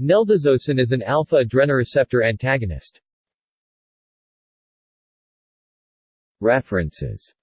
Neldazosin is an alpha adrenoreceptor antagonist. References